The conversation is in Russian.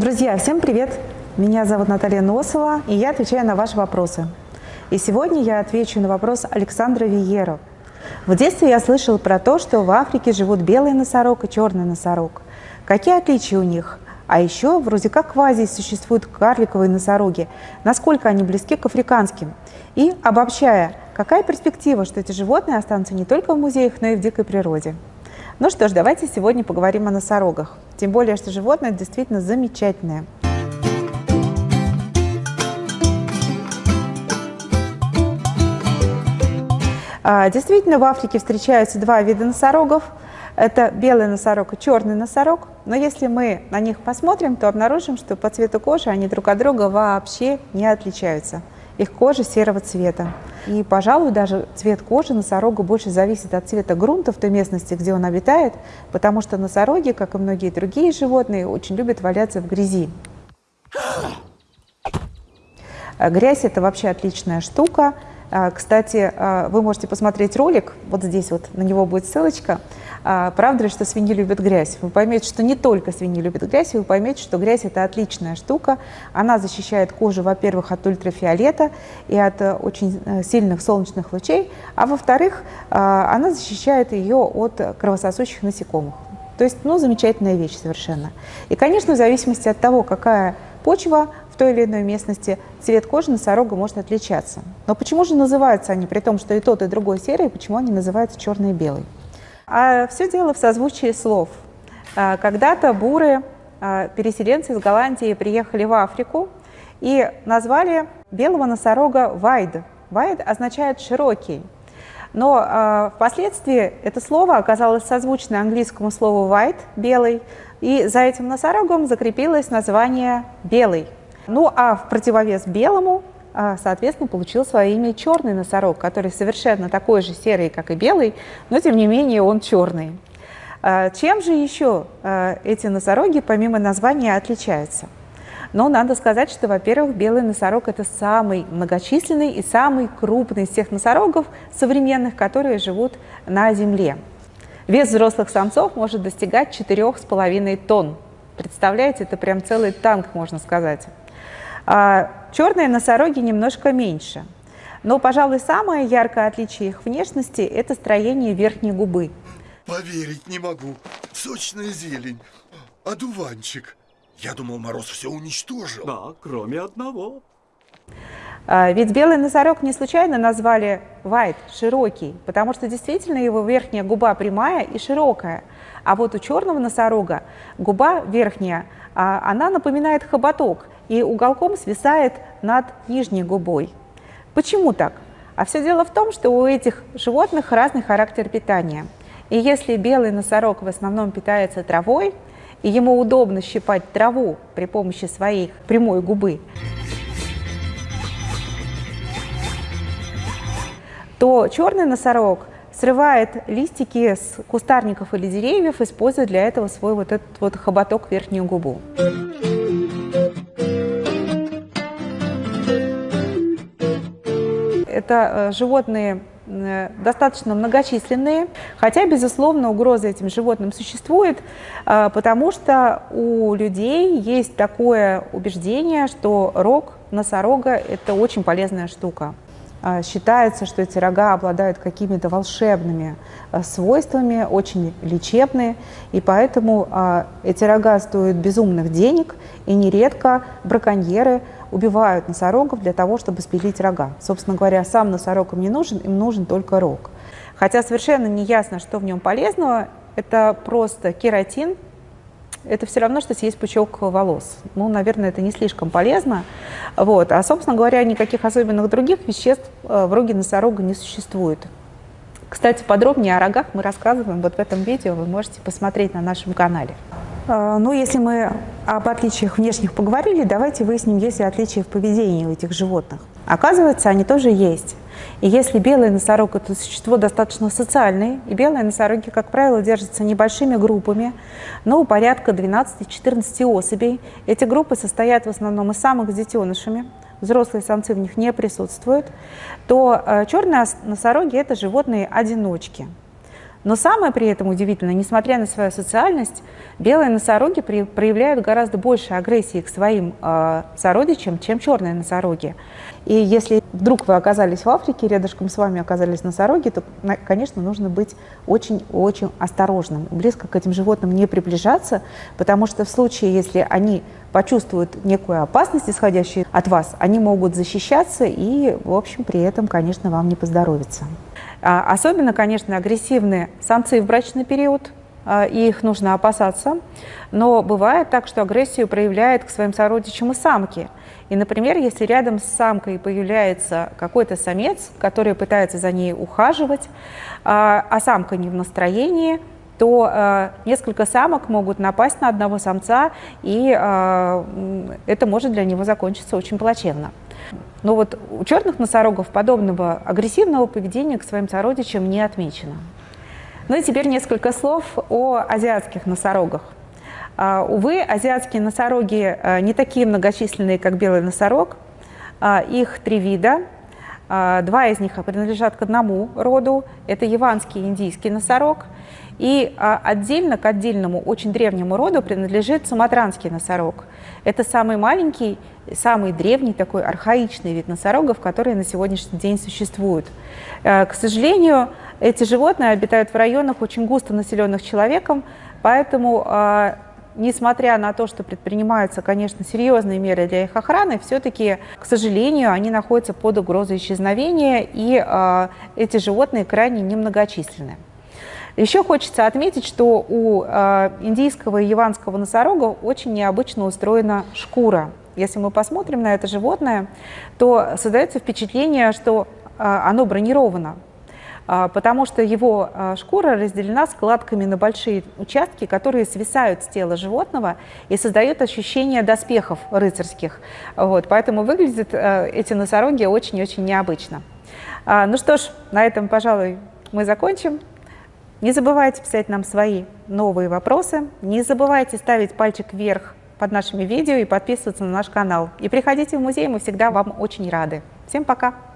Друзья, всем привет! Меня зовут Наталья Носова, и я отвечаю на ваши вопросы. И сегодня я отвечу на вопрос Александра Виера. В детстве я слышал про то, что в Африке живут белый носорог и черный носорог. Какие отличия у них? А еще вроде как в Азии существуют карликовые носороги. Насколько они близки к африканским? И, обобщая, какая перспектива, что эти животные останутся не только в музеях, но и в дикой природе? Ну что ж, давайте сегодня поговорим о носорогах. Тем более, что животное действительно замечательное. А, действительно, в Африке встречаются два вида носорогов – это белый носорог и черный носорог. Но если мы на них посмотрим, то обнаружим, что по цвету кожи они друг от друга вообще не отличаются. Их кожа серого цвета. И, пожалуй, даже цвет кожи носорога больше зависит от цвета грунта в той местности, где он обитает, потому что носороги, как и многие другие животные, очень любят валяться в грязи. Грязь – это вообще отличная штука. А, кстати, а, вы можете посмотреть ролик, вот здесь вот на него будет ссылочка. А, правда ли, что свиньи любят грязь? Вы поймете, что не только свиньи любят грязь, вы поймете, что грязь – это отличная штука. Она защищает кожу, во-первых, от ультрафиолета и от э, очень э, сильных солнечных лучей, а во-вторых, она защищает ее от кровососущих насекомых. То есть, ну, замечательная вещь совершенно. И, конечно, в зависимости от того, какая почва той или иной местности цвет кожи носорога может отличаться. Но почему же называются они, при том, что и тот, и другой серый, почему они называются черный и белый? А все дело в созвучии слов. А, когда-то буры, а, переселенцы из Голландии, приехали в Африку и назвали белого носорога вайд. Вайд означает «широкий». Но э, впоследствии это слово оказалось созвучно английскому слову white – белый, и за этим носорогом закрепилось название белый. Ну а в противовес белому, а, соответственно, получил свое имя черный носорог, который совершенно такой же серый, как и белый, но тем не менее он черный. А, чем же еще а, эти носороги, помимо названия, отличаются? Но надо сказать, что, во-первых, белый носорог – это самый многочисленный и самый крупный из всех носорогов современных, которые живут на Земле. Вес взрослых самцов может достигать 4,5 тонн. Представляете, это прям целый танк, можно сказать. А черные носороги немножко меньше. Но, пожалуй, самое яркое отличие их внешности – это строение верхней губы. Поверить не могу. Сочная зелень. Одуванчик. Я думал, мороз все уничтожил. Да, кроме одного. А, ведь белый носорог не случайно назвали white, широкий, потому что действительно его верхняя губа прямая и широкая. А вот у черного носорога губа верхняя, а, она напоминает хоботок – и уголком свисает над нижней губой. Почему так? А все дело в том, что у этих животных разный характер питания. И если белый носорог в основном питается травой, и ему удобно щипать траву при помощи своей прямой губы, то черный носорог срывает листики с кустарников или деревьев, используя для этого свой вот этот вот хоботок верхнюю губу. Это э, животные э, достаточно многочисленные, хотя, безусловно, угроза этим животным существует, э, потому что у людей есть такое убеждение, что рог носорога – это очень полезная штука. Считается, что эти рога обладают какими-то волшебными свойствами, очень лечебные, и поэтому эти рога стоят безумных денег, и нередко браконьеры – убивают носорогов для того, чтобы спилить рога. Собственно говоря, сам носорог им не нужен, им нужен только рог. Хотя совершенно не ясно, что в нем полезного, это просто кератин, это все равно, что съесть пучок волос. Ну, наверное, это не слишком полезно. Вот. А, собственно говоря, никаких особенных других веществ э, в роге носорога не существует. Кстати, подробнее о рогах мы рассказываем вот в этом видео, вы можете посмотреть на нашем канале. А, ну, если мы об отличиях внешних поговорили, давайте выясним, есть ли отличия в поведении у этих животных. Оказывается, они тоже есть. И если белый носорог – это существо достаточно социальное, и белые носороги, как правило, держатся небольшими группами, но порядка 12-14 особей. Эти группы состоят в основном из самых с детенышами, взрослые самцы в них не присутствуют, то э, черные носороги – это животные-одиночки. Но самое при этом удивительное, несмотря на свою социальность, белые носороги при, проявляют гораздо больше агрессии к своим э, сородичам, чем черные носороги. И если вдруг вы оказались в Африке, рядышком с вами оказались носороги, то, конечно, нужно быть очень-очень осторожным, близко к этим животным не приближаться, потому что в случае, если они почувствуют некую опасность, исходящую от вас, они могут защищаться и, в общем, при этом, конечно, вам не поздоровится. А, особенно, конечно, агрессивные самцы в брачный период, а, и их нужно опасаться. Но бывает так, что агрессию проявляет к своим сородичам и самки. И, например, если рядом с самкой появляется какой-то самец, который пытается за ней ухаживать, а, а самка не в настроении, то несколько самок могут напасть на одного самца, и это может для него закончиться очень плачевно. Но вот у черных носорогов подобного агрессивного поведения к своим сородичам не отмечено. Ну и теперь несколько слов о азиатских носорогах. Uh, увы, азиатские носороги uh, не такие многочисленные, как белый носорог. Uh, их три вида. Два из них принадлежат к одному роду. Это яванский индийский носорог. И отдельно к отдельному, очень древнему роду принадлежит суматранский носорог. Это самый маленький самый древний такой архаичный вид носорогов, которые на сегодняшний день существуют. Э, к сожалению, эти животные обитают в районах, очень густо населенных человеком, поэтому, э, несмотря на то, что предпринимаются, конечно, серьезные меры для их охраны, все-таки, к сожалению, они находятся под угрозой исчезновения, и э, эти животные крайне немногочисленны. Еще хочется отметить, что у индийского и яванского носорога очень необычно устроена шкура. Если мы посмотрим на это животное, то создается впечатление, что а, оно бронировано, а, потому что его шкура разделена складками на большие участки, которые свисают с тела животного и создают ощущение доспехов рыцарских. Вот, поэтому выглядят эти носороги очень-очень необычно. Ну что ж, на этом, пожалуй, мы закончим. Не забывайте писать нам свои новые вопросы, не забывайте ставить пальчик вверх под нашими видео и подписываться на наш канал. И приходите в музей, мы всегда вам очень рады. Всем пока!